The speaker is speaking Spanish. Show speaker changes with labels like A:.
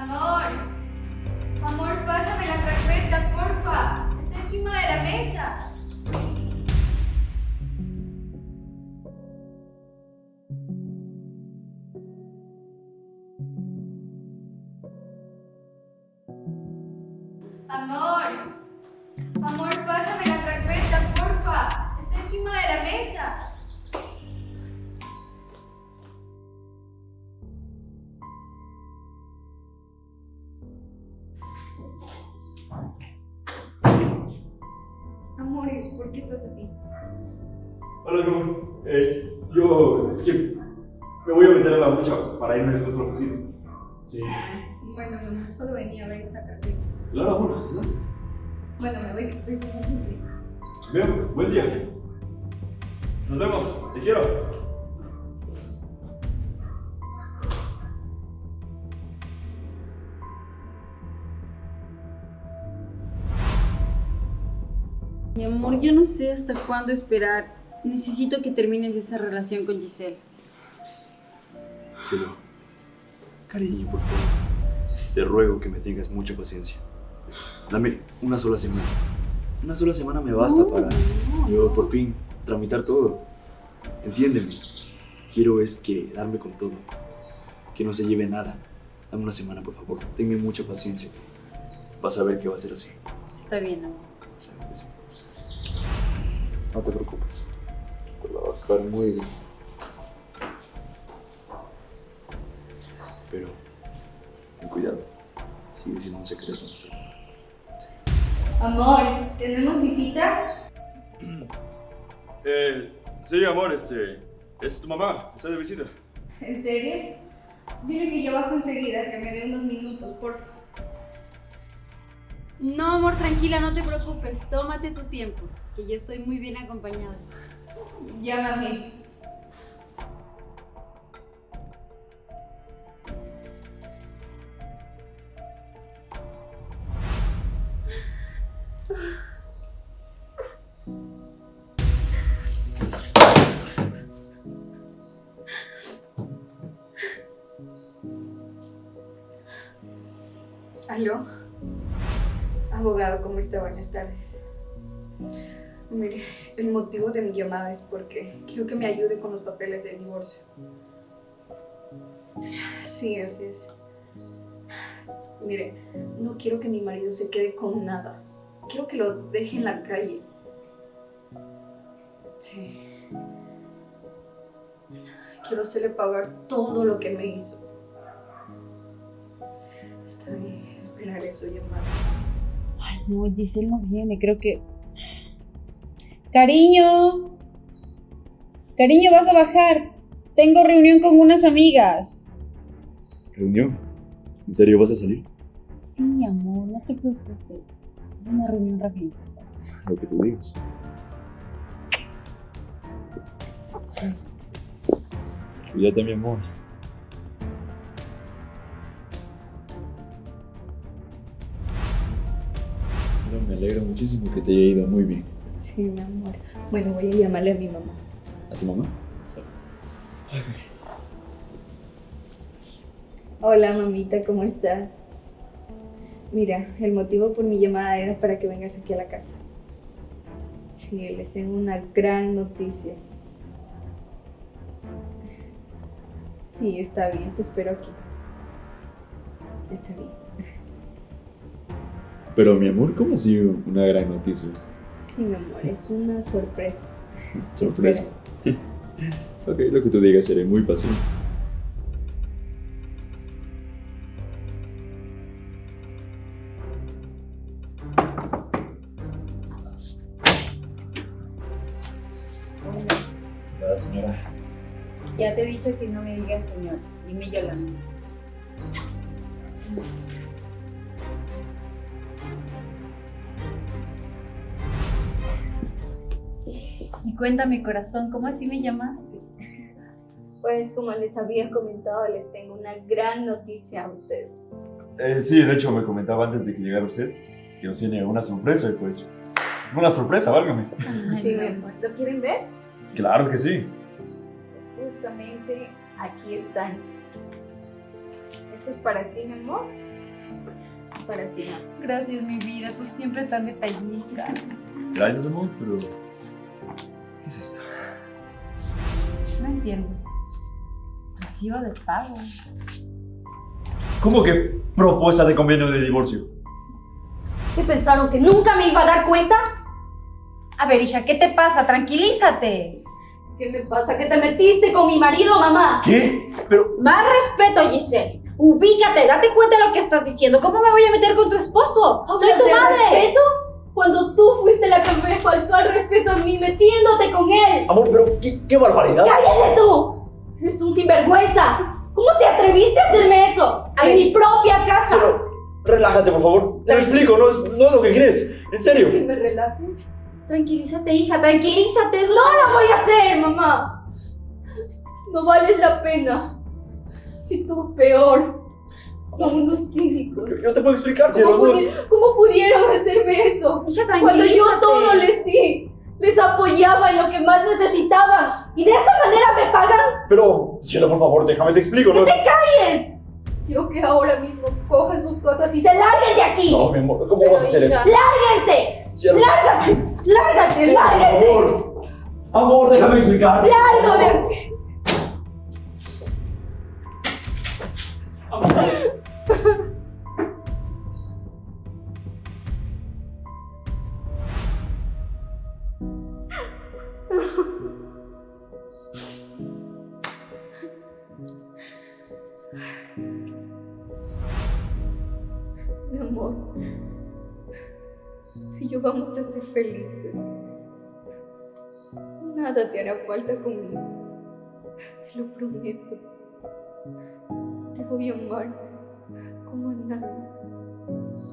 A: Amor. Amor, pásame la carpeta, porfa. Está encima de la mesa. Amor. Amor, pásame la carpeta, porfa. Está encima de la mesa. ¿Por qué estás así?
B: Hola, mi amor. Eh, yo, es que me voy a meter a la ducha para irme después a la oficina. Sí.
A: Bueno, mi amor, solo venía a ver esta carpeta.
B: Claro, amor. ¿no?
A: Bueno, me voy que estoy con mucha prisa.
B: Bien, buen día. Nos vemos. Te quiero.
C: Mi amor, yo no sé hasta cuándo esperar. Necesito que termines esa relación con Giselle.
B: Cielo. Cariño, por favor. Te ruego que me tengas mucha paciencia. Dame una sola semana. Una sola semana me basta para yo por fin tramitar todo. Entiéndeme. Quiero es que darme con todo. Que no se lleve nada. Dame una semana, por favor. Tenme mucha paciencia. Vas a ver que va a ser así.
C: Está bien, amor.
B: Sabes que sí. No te preocupes. Te la va a dejar muy bien. Pero, ten cuidado. Sigue siendo un secreto nuestro amor.
A: Amor, ¿tenemos visitas?
B: Eh, sí, amor, este. Es tu mamá. Está de visita.
A: ¿En serio? Dile que yo bajo enseguida, que me dé unos minutos, por favor.
C: No, amor, tranquila, no te preocupes. Tómate tu tiempo, que yo estoy muy bien acompañada.
A: Llámame. ¿Aló? Abogado, ¿cómo está? Buenas tardes. Mire, el motivo de mi llamada es porque quiero que me ayude con los papeles del divorcio. Sí, así es. Mire, no quiero que mi marido se quede con nada. Quiero que lo deje en la calle. Sí. Quiero hacerle pagar todo lo que me hizo. Está bien, esperaré su llamada.
C: No, Giselle no viene, creo que... Cariño. Cariño, vas a bajar. Tengo reunión con unas amigas.
B: ¿Reunión? ¿En serio vas a salir?
C: Sí, amor, no te preocupes. Es una reunión rapidita.
B: Lo que tú digas. Cuídate, mi amor. Me alegro muchísimo que te haya ido muy bien.
A: Sí, mi amor. Bueno, voy a llamarle a mi mamá.
B: ¿A tu mamá?
A: Hola, mamita, ¿cómo estás? Mira, el motivo por mi llamada era para que vengas aquí a la casa. Sí, les tengo una gran noticia. Sí, está bien, te espero aquí. Está bien.
B: Pero mi amor, ¿cómo ha sido una gran noticia?
A: Sí, mi amor, es una sorpresa.
B: Sorpresa. ok, lo que tú digas, seré muy paciente. Hola, señora.
C: Ya te he dicho que no me digas señor. Dime Yolanda. Y cuéntame, corazón, ¿cómo así me llamaste?
A: Pues como les había comentado, les tengo una gran noticia a ustedes.
B: Eh, sí, de hecho me comentaba antes de que llegara usted que nos tiene una sorpresa y pues... Una sorpresa, válgame.
A: Sí, mi amor. ¿Lo quieren ver?
B: Claro que sí.
A: Pues justamente aquí están. Esto es para ti, mi amor.
D: Para ti.
C: Gracias, mi vida. Tú siempre tan detallista.
B: Gracias, amor, pero... ¿Qué es esto?
C: No entiendo. Recibo de pago.
B: ¿Cómo que propuesta de convenio de divorcio?
D: ¿Qué pensaron? ¿Que nunca me iba a dar cuenta?
C: A ver, hija, ¿qué te pasa? Tranquilízate.
D: ¿Qué me pasa? ¿Que te metiste con mi marido, mamá?
B: ¿Qué? Pero...
C: Más respeto, Giselle. Ubícate, date cuenta de lo que estás diciendo. ¿Cómo me voy a meter con tu esposo? Soy
D: ¿Hablas
C: tu madre.
D: respeto? Cuando tú fuiste la que me faltó al respeto a mí metiéndote con él.
B: Amor, pero qué, qué barbaridad.
D: ¡Cállate tú! Eres un sinvergüenza. ¿Cómo te atreviste a hacerme eso? En mi propia casa.
B: Solo, relájate, por favor. Te lo explico, no es, no es lo que crees. En serio.
D: Que me relaje.
C: Tranquilízate, hija, tranquilízate.
D: No lo voy a hacer, mamá. No vales la pena. Y tú peor. Son unos cínicos.
B: Yo, te puedo explicar, si
D: ¿Cómo, pudieron hacerme eso?
C: Hija,
D: Cuando yo todo les di, les apoyaba en lo que más necesitaban. Y de esa manera me pagan.
B: Pero, cielo, por favor, déjame te explico, ¿no?
D: ¡Calles! Quiero que ahora mismo cojan sus cosas y se larguen de aquí.
B: No, mi amor, ¿cómo
D: Pero,
B: vas a hacer eso?
D: ¡Lárguense!
B: Cielo,
D: ¡Lárgate! ¡Lárgate!
B: cielo, por
D: ¡Lárguense!
B: favor. Amor, déjame explicar.
D: ¡Largo de aquí! Mi amor, tú y yo vamos a ser felices. Nada te hará falta conmigo. Te lo prometo. Te voy a amar como a nadie.